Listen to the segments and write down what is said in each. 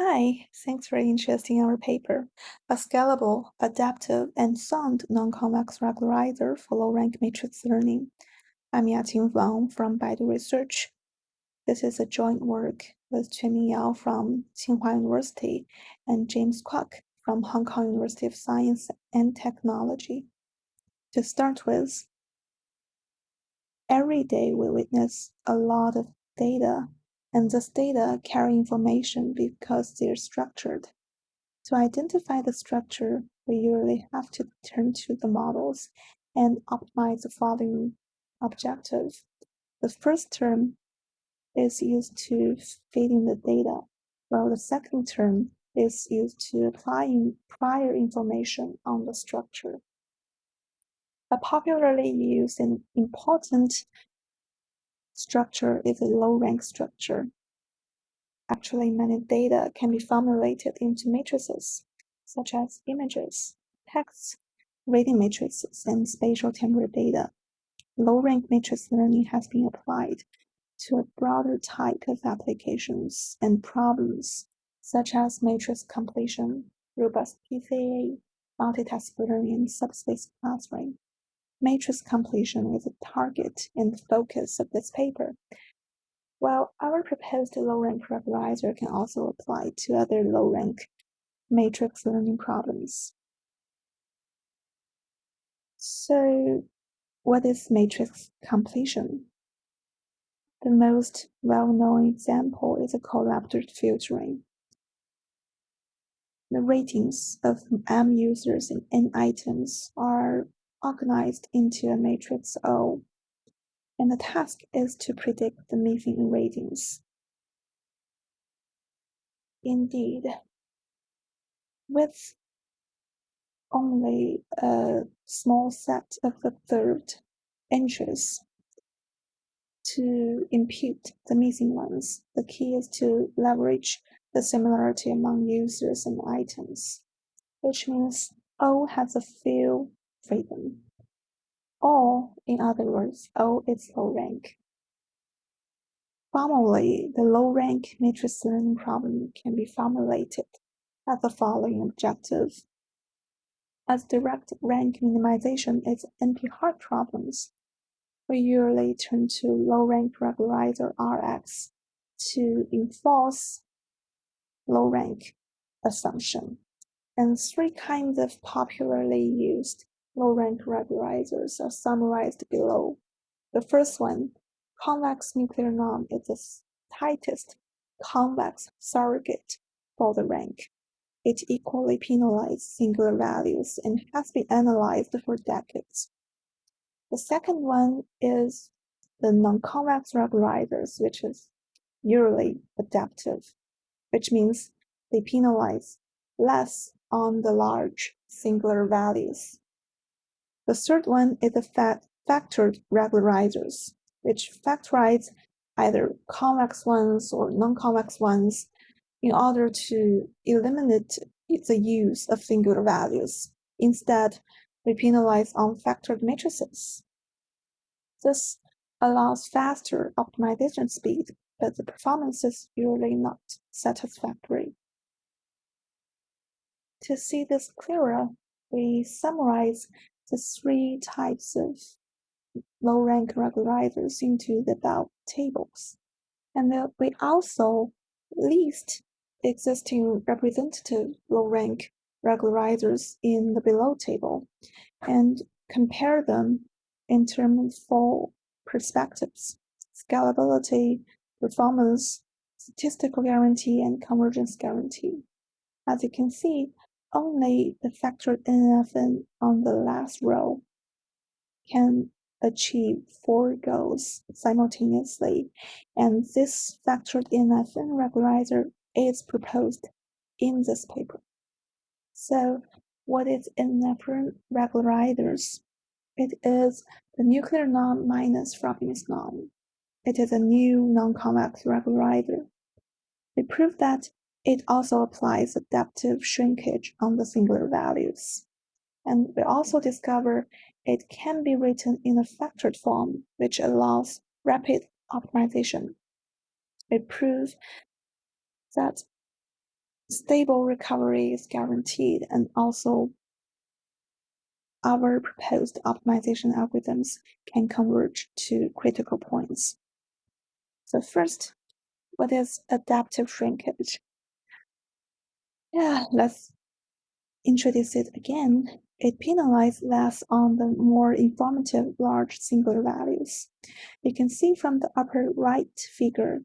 Hi, thanks for interest in our paper. A scalable, adaptive, and sound non-convex regularizer for low-rank matrix learning. I'm Yaqing Wang from Baidu Research. This is a joint work with Quanming Yao from Tsinghua University and James Kwok from Hong Kong University of Science and Technology. To start with, every day we witness a lot of data and this data carry information because they're structured. To identify the structure, we usually have to turn to the models and optimize the following objective. The first term is used to feeding the data, while the second term is used to applying prior information on the structure. A popularly used and important structure is a low-rank structure. Actually, many data can be formulated into matrices, such as images, texts, rating matrices, and spatial temporal data. Low-rank matrix learning has been applied to a broader type of applications and problems, such as matrix completion, robust PCA, multitask learning, and subspace clustering. Matrix completion is a target and focus of this paper, while our proposed low-rank regularizer can also apply to other low-rank matrix learning problems. So what is matrix completion? The most well-known example is a filtering. The ratings of M users and N items are organized into a matrix O, and the task is to predict the missing ratings. Indeed, with only a small set of observed entries to impute the missing ones, the key is to leverage the similarity among users and items, which means O has a few freedom. Or, in other words, O is low rank. Formally, the low rank matrix learning problem can be formulated as the following objective. As direct rank minimization is NP-hard problems, we usually turn to low rank regularizer RX to enforce low rank assumption. And three kinds of popularly used low-rank regularizers are summarized below. The first one, convex nuclear norm, is the tightest convex surrogate for the rank. It equally penalizes singular values and has been analyzed for decades. The second one is the non-convex regularizers, which is usually adaptive, which means they penalize less on the large singular values. The third one is the factored regularizers, which factorize either convex ones or non-convex ones in order to eliminate the use of singular values. Instead, we penalize unfactored matrices. This allows faster optimization speed, but the performance is usually not satisfactory. To see this clearer, we summarize the three types of low-rank regularizers into the above tables. And we also list existing representative low-rank regularizers in the below table and compare them in terms of four perspectives, scalability, performance, statistical guarantee, and convergence guarantee. As you can see, only the factored NFN on the last row can achieve four goals simultaneously, and this factored NFN regularizer is proposed in this paper. So what is NFN regularizers? It is the nuclear norm minus Frobenius norm. It is a new non-convex regularizer. We prove that it also applies adaptive shrinkage on the singular values. And we also discover it can be written in a factored form, which allows rapid optimization. We prove that stable recovery is guaranteed and also our proposed optimization algorithms can converge to critical points. So first, what is adaptive shrinkage? Yeah, let's introduce it again. It penalizes less on the more informative large singular values. You can see from the upper right figure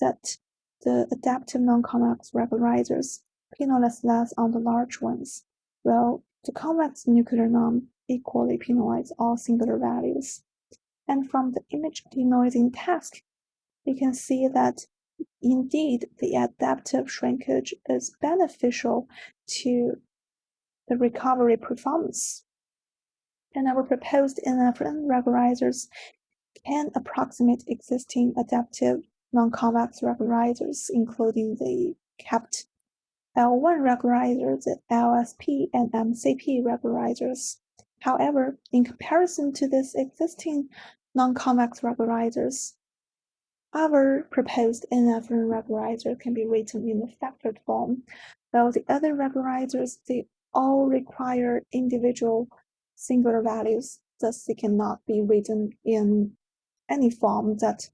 that the adaptive non-convex regularizers penalize less on the large ones, while the convex nuclear norm equally penalizes all singular values. And from the image denoising task, we can see that indeed the adaptive shrinkage is beneficial to the recovery performance. And our proposed NFN regularizers can approximate existing adaptive non-convex regularizers, including the capped L1 regularizers, LSP, and MCP regularizers. However, in comparison to these existing non-convex regularizers, our proposed NFN regularizer can be written in the factored form, while the other regularizers, they all require individual singular values, thus they cannot be written in any form that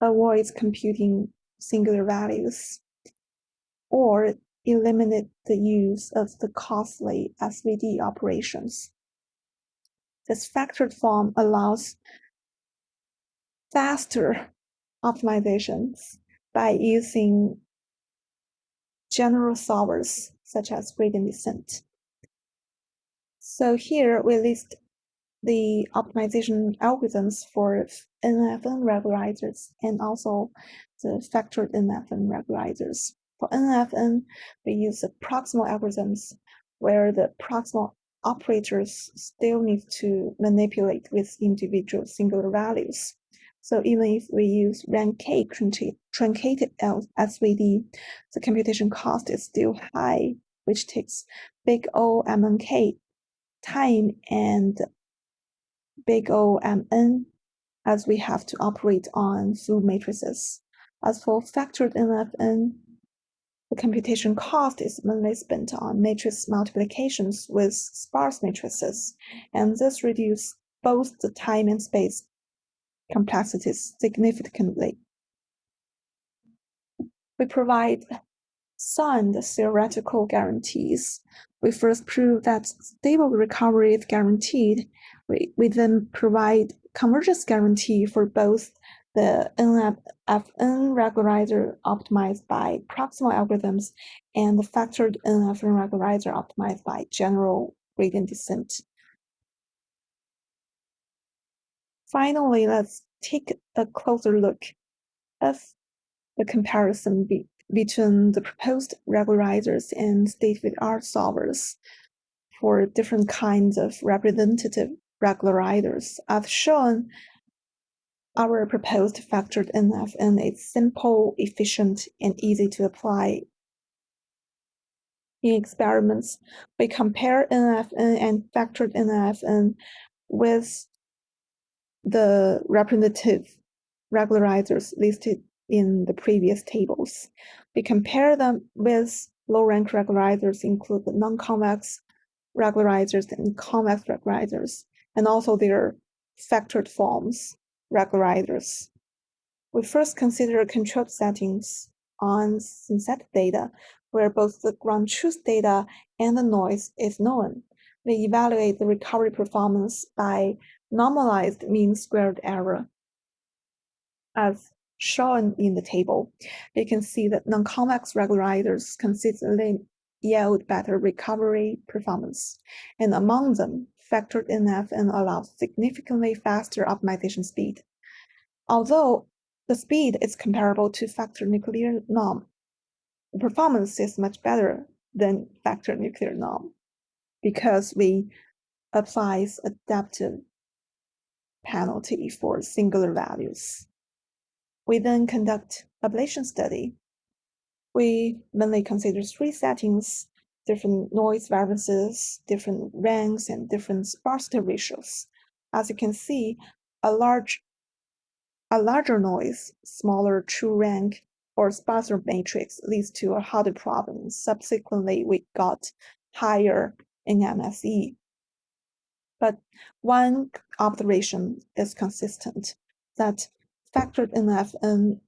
avoids computing singular values or eliminate the use of the costly SVD operations. This factored form allows faster optimizations by using general solvers such as gradient descent. So here we list the optimization algorithms for NFN regularizers and also the factored NFN regularizers. For NFN, we use the proximal algorithms where the proximal operators still need to manipulate with individual singular values. So even if we use rank K truncated SVD, the computation cost is still high, which takes big O MNK time and big O MN as we have to operate on full matrices. As for factored NFN, the computation cost is mainly spent on matrix multiplications with sparse matrices, and this reduces both the time and space complexities significantly. We provide sound theoretical guarantees. We first prove that stable recovery is guaranteed. We, we then provide convergence guarantee for both the NFN regularizer optimized by proximal algorithms and the factored NFN regularizer optimized by general gradient descent. Finally, let's take a closer look at the comparison be between the proposed regularizers and state-of-the-art solvers for different kinds of representative regularizers. As shown, our proposed factored NFN is simple, efficient, and easy to apply. In experiments, we compare NFN and factored NFN with the representative regularizers listed in the previous tables. We compare them with low-rank regularizers include the non-convex regularizers and convex regularizers, and also their factored forms regularizers. We first consider controlled settings on synthetic data, where both the ground truth data and the noise is known. We evaluate the recovery performance by normalized mean squared error. As shown in the table, you can see that non-convex regularizers consistently yield better recovery performance, and among them, factored NFN allows significantly faster optimization speed. Although the speed is comparable to factor nuclear norm, the performance is much better than factor nuclear norm because we applies adaptive penalty for singular values. We then conduct ablation study. We mainly consider three settings, different noise variances, different ranks, and different sparsity ratios. As you can see, a large a larger noise, smaller true rank, or sparser matrix leads to a harder problem. Subsequently, we got higher in MSE. But one observation is consistent that factored NFN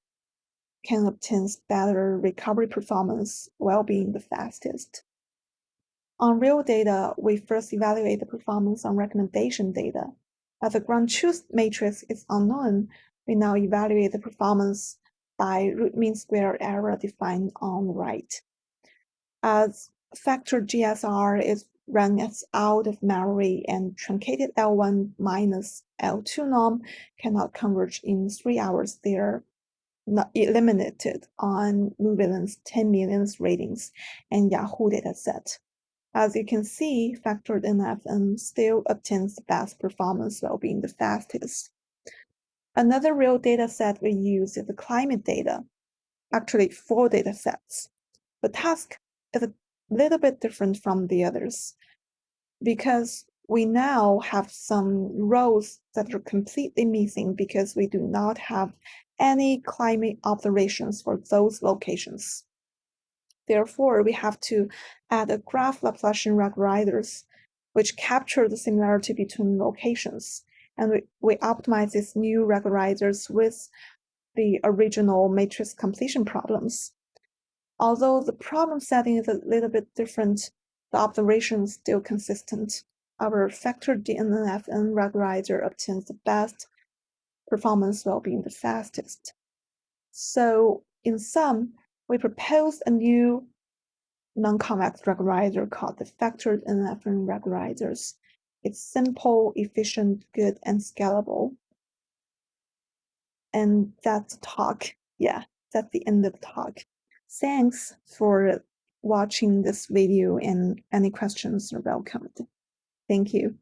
can obtain better recovery performance while being the fastest. On real data, we first evaluate the performance on recommendation data. As the ground truth matrix is unknown, we now evaluate the performance by root mean square error defined on the right. As factor GSR is run as out of memory and truncated L1 minus L2 norm cannot converge in three hours, they are not eliminated on MovieLens 10 million ratings and Yahoo dataset. As you can see, factored NFN still obtains the best performance while being the fastest. Another real data set we use is the climate data, actually four data sets. The task is a little bit different from the others because we now have some rows that are completely missing because we do not have any climate observations for those locations. Therefore, we have to add a graph Laplacian regularizers, which capture the similarity between locations. And we, we optimize these new regularizers with the original matrix completion problems. Although the problem setting is a little bit different, the observation is still consistent. Our factored NFN regularizer obtains the best performance while being the fastest. So in sum, we propose a new non-convex regularizer called the factored NFN regularizers. It's simple, efficient, good, and scalable. And that's the talk. Yeah, that's the end of the talk. Thanks for watching this video and any questions are welcomed. Thank you.